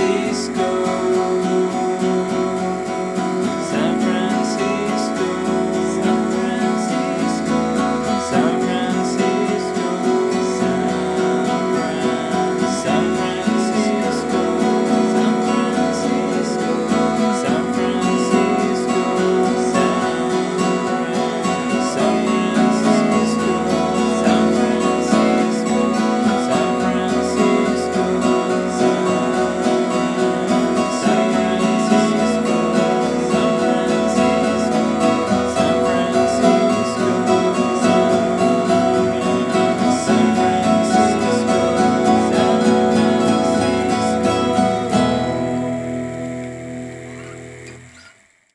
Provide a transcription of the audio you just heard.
see.